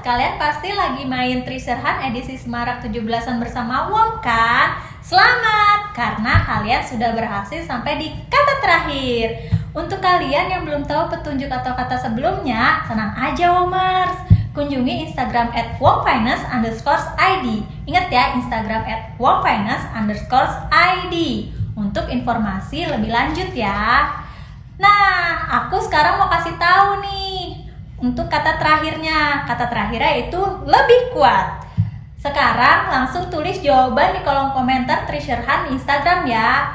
Kalian pasti lagi main Treasure Hunt edisi Semarak 17-an bersama Wom kan? Selamat, karena kalian sudah berhasil sampai di kata terakhir. Untuk kalian yang belum tahu petunjuk atau kata sebelumnya, tenang aja Womers. Kunjungi Instagram at underscore ID. Ingat ya, Instagram at underscore ID. Untuk informasi lebih lanjut ya. Nah, aku sekarang mau kasih tahu nih untuk kata terakhirnya. Kata terakhirnya itu lebih kuat. Sekarang langsung tulis jawaban di kolom komentar Hunt Instagram ya.